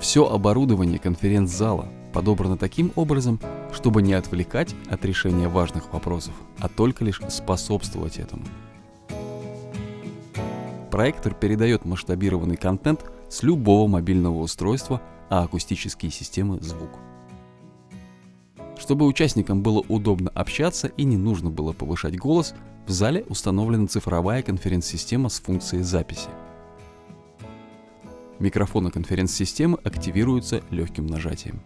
Все оборудование конференц-зала подобрано таким образом, чтобы не отвлекать от решения важных вопросов, а только лишь способствовать этому. Проектор передает масштабированный контент с любого мобильного устройства, а акустические системы – звук. Чтобы участникам было удобно общаться и не нужно было повышать голос, в зале установлена цифровая конференц-система с функцией записи. Микрофоны конференц-системы активируются легким нажатием.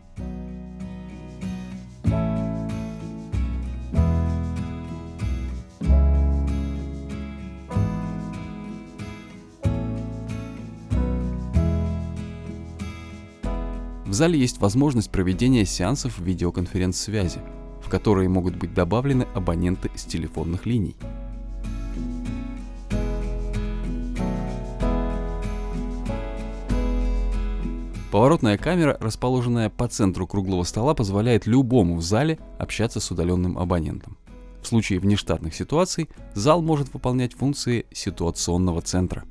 В зале есть возможность проведения сеансов видеоконференц-связи, в которые могут быть добавлены абоненты с телефонных линий. Поворотная камера, расположенная по центру круглого стола, позволяет любому в зале общаться с удаленным абонентом. В случае внештатных ситуаций зал может выполнять функции ситуационного центра.